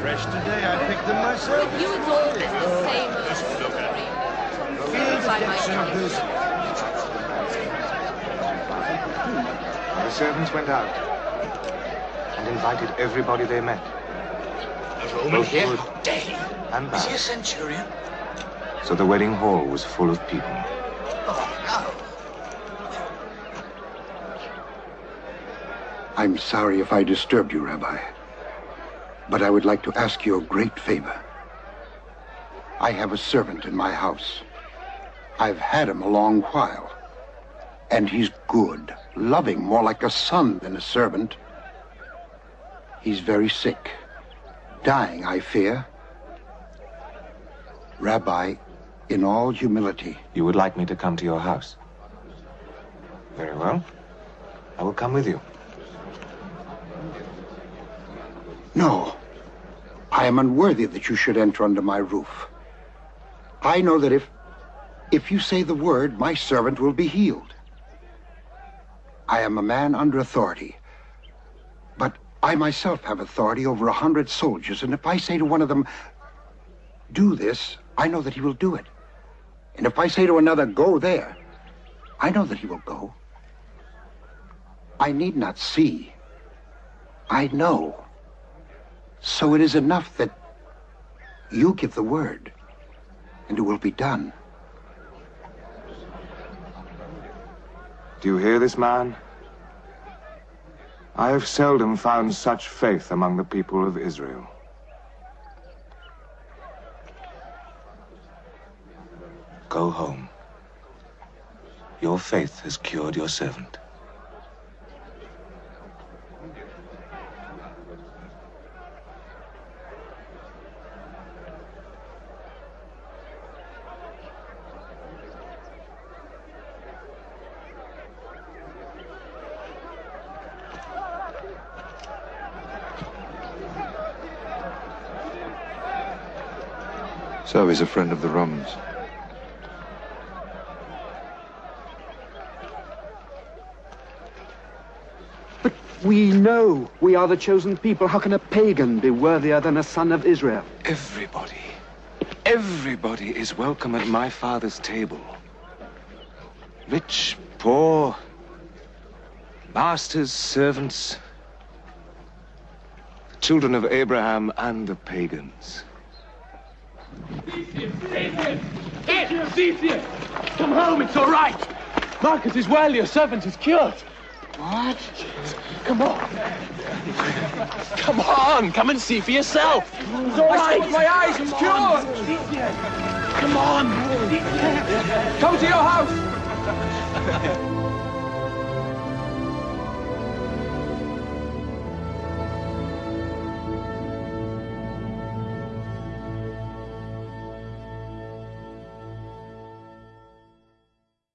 fresh today. I picked them myself. With you, it's always the same old story. Feel the By my depths of this. The servants went out and invited everybody they met. A Roman Both here? good How dare he? and Is he a centurion? So the wedding hall was full of people. Oh, I'm sorry if I disturbed you, Rabbi. But I would like to ask you a great favor. I have a servant in my house. I've had him a long while. And he's good, loving, more like a son than a servant. He's very sick. Dying, I fear. Rabbi, in all humility, You would like me to come to your house? Very well. I will come with you. No. I am unworthy that you should enter under my roof. I know that if if you say the word, my servant will be healed. I am a man under authority. But I myself have authority over a hundred soldiers, and if I say to one of them, do this, I know that he will do it. And if I say to another, go there, I know that he will go. I need not see. I know. So it is enough that you give the word, and it will be done. Do you hear this man? I have seldom found such faith among the people of Israel. Go home. Your faith has cured your servant. So he's a friend of the Romans. But we know we are the chosen people. How can a pagan be worthier than a son of Israel? Everybody, everybody is welcome at my father's table. Rich, poor, masters, servants, the children of Abraham and the pagans. Cephas! Come home, it's all right. Marcus is well, your servant is cured. What? Come on. Come on, come and see for yourself. It's all right. my eyes, he's cured. Come on. Come to your house.